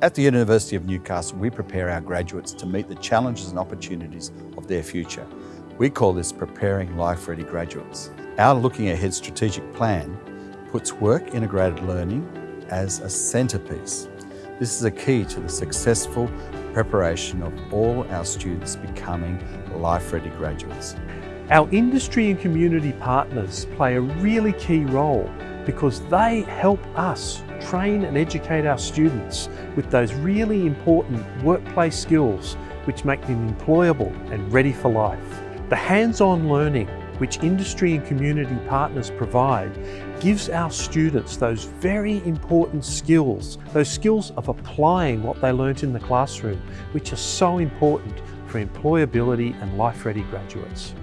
At the University of Newcastle, we prepare our graduates to meet the challenges and opportunities of their future. We call this Preparing Life-Ready Graduates. Our Looking Ahead strategic plan puts work integrated learning as a centrepiece. This is a key to the successful preparation of all our students becoming life-ready graduates. Our industry and community partners play a really key role because they help us train and educate our students with those really important workplace skills which make them employable and ready for life. The hands-on learning which industry and community partners provide gives our students those very important skills, those skills of applying what they learnt in the classroom, which are so important for employability and life-ready graduates.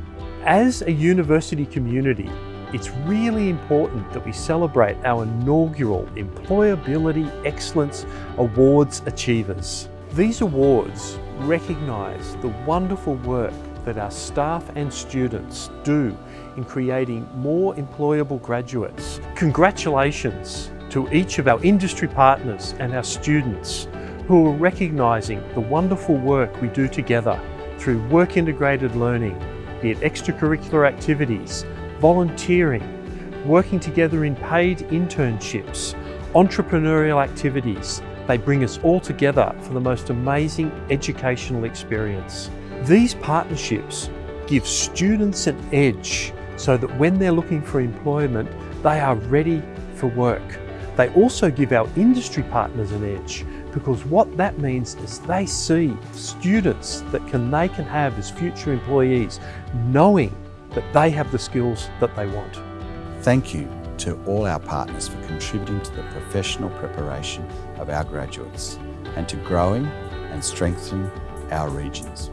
As a university community, it's really important that we celebrate our inaugural Employability Excellence Awards achievers. These awards recognise the wonderful work that our staff and students do in creating more employable graduates. Congratulations to each of our industry partners and our students who are recognising the wonderful work we do together through work integrated learning, be it extracurricular activities, volunteering, working together in paid internships, entrepreneurial activities. They bring us all together for the most amazing educational experience. These partnerships give students an edge so that when they're looking for employment, they are ready for work. They also give our industry partners an edge because what that means is they see students that can, they can have as future employees knowing that they have the skills that they want. Thank you to all our partners for contributing to the professional preparation of our graduates and to growing and strengthening our regions.